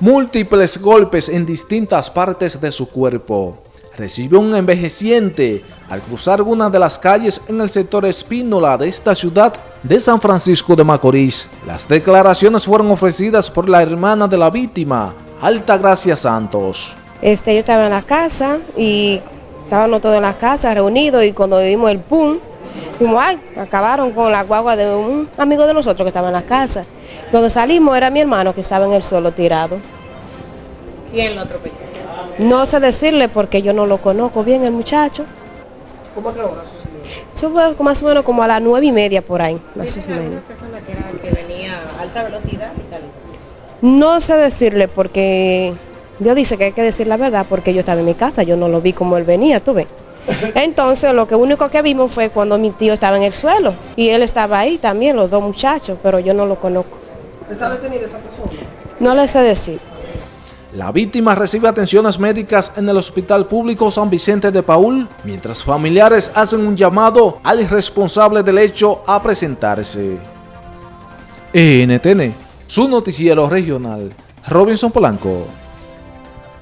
múltiples golpes en distintas partes de su cuerpo. Recibió un envejeciente al cruzar una de las calles en el sector Espínola de esta ciudad de San Francisco de Macorís. Las declaraciones fueron ofrecidas por la hermana de la víctima, Alta Gracia Santos. Este, yo estaba en la casa y estábamos todos en la casa reunidos y cuando vimos el pum, dijimos, ay, acabaron con la guagua de un amigo de nosotros que estaba en la casa. Cuando salimos era mi hermano que estaba en el suelo tirado. ¿Quién lo atropelló? No sé decirle porque yo no lo conozco bien el muchacho. ¿Cómo que hora? Eso fue más o menos como a las nueve y media por ahí, más o menos. una persona que, era, que venía a alta velocidad y tal. No sé decirle porque Dios dice que hay que decir la verdad porque yo estaba en mi casa, yo no lo vi como él venía, tú ves. Entonces lo que único que vimos fue cuando mi tío estaba en el suelo y él estaba ahí también, los dos muchachos, pero yo no lo conozco. ¿Está detenida esa persona? No le sé decir. La víctima recibe atenciones médicas en el Hospital Público San Vicente de Paul, mientras familiares hacen un llamado al responsable del hecho a presentarse. NTN, su noticiero regional, Robinson Polanco.